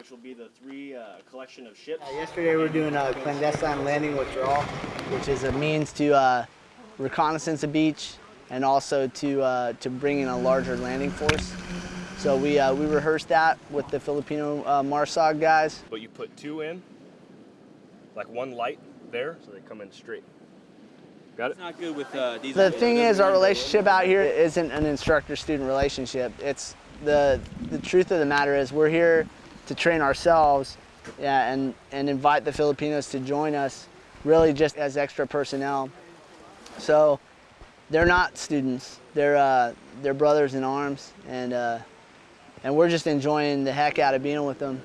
which will be the three uh, collection of ships. Uh, yesterday we were doing a clandestine landing withdrawal, which is a means to uh, reconnaissance a beach and also to uh, to bring in a larger landing force. So we uh, we rehearsed that with the Filipino uh, MARSOG guys. But you put two in, like one light there, so they come in straight. Got it? It's not good with uh, these. The thing is, our relationship out here isn't an instructor-student relationship. It's the the truth of the matter is we're here to train ourselves, yeah, and and invite the Filipinos to join us, really just as extra personnel. So they're not students. They're uh, they're brothers in arms, and uh, and we're just enjoying the heck out of being with them.